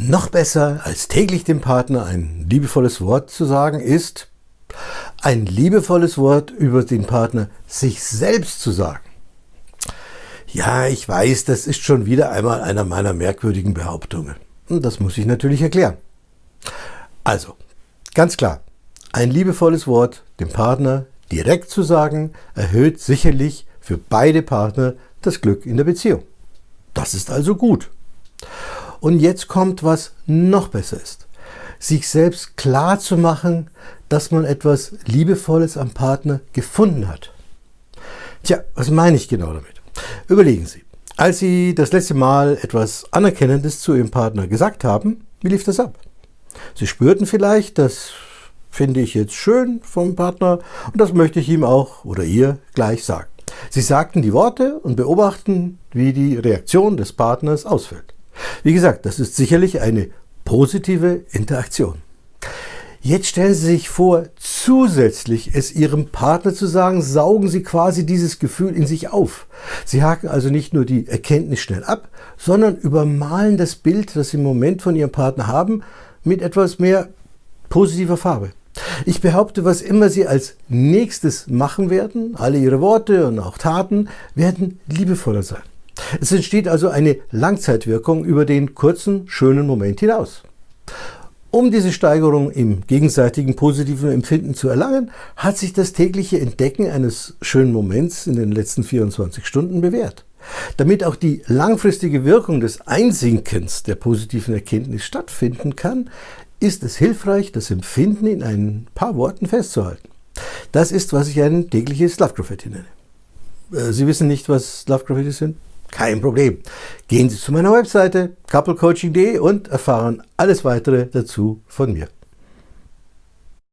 Noch besser als täglich dem Partner ein liebevolles Wort zu sagen ist, ein liebevolles Wort über den Partner sich selbst zu sagen. Ja, ich weiß, das ist schon wieder einmal einer meiner merkwürdigen Behauptungen. Und das muss ich natürlich erklären. Also, ganz klar, ein liebevolles Wort dem Partner direkt zu sagen, erhöht sicherlich für beide Partner das Glück in der Beziehung. Das ist also gut. Und jetzt kommt, was noch besser ist. Sich selbst klar zu machen, dass man etwas Liebevolles am Partner gefunden hat. Tja, was meine ich genau damit? Überlegen Sie, als Sie das letzte Mal etwas Anerkennendes zu Ihrem Partner gesagt haben, wie lief das ab? Sie spürten vielleicht, das finde ich jetzt schön vom Partner und das möchte ich ihm auch oder ihr gleich sagen. Sie sagten die Worte und beobachten, wie die Reaktion des Partners ausfällt. Wie gesagt, das ist sicherlich eine positive Interaktion. Jetzt stellen Sie sich vor, zusätzlich es Ihrem Partner zu sagen, saugen Sie quasi dieses Gefühl in sich auf. Sie haken also nicht nur die Erkenntnis schnell ab, sondern übermalen das Bild, das Sie im Moment von Ihrem Partner haben, mit etwas mehr positiver Farbe. Ich behaupte, was immer Sie als nächstes machen werden, alle Ihre Worte und auch Taten werden liebevoller sein. Es entsteht also eine Langzeitwirkung über den kurzen, schönen Moment hinaus. Um diese Steigerung im gegenseitigen positiven Empfinden zu erlangen, hat sich das tägliche Entdecken eines schönen Moments in den letzten 24 Stunden bewährt. Damit auch die langfristige Wirkung des Einsinkens der positiven Erkenntnis stattfinden kann, ist es hilfreich, das Empfinden in ein paar Worten festzuhalten. Das ist, was ich ein tägliches Love Graffiti nenne. Äh, Sie wissen nicht, was Love Graffiti sind? Kein Problem. Gehen Sie zu meiner Webseite couplecoaching.de und erfahren alles weitere dazu von mir.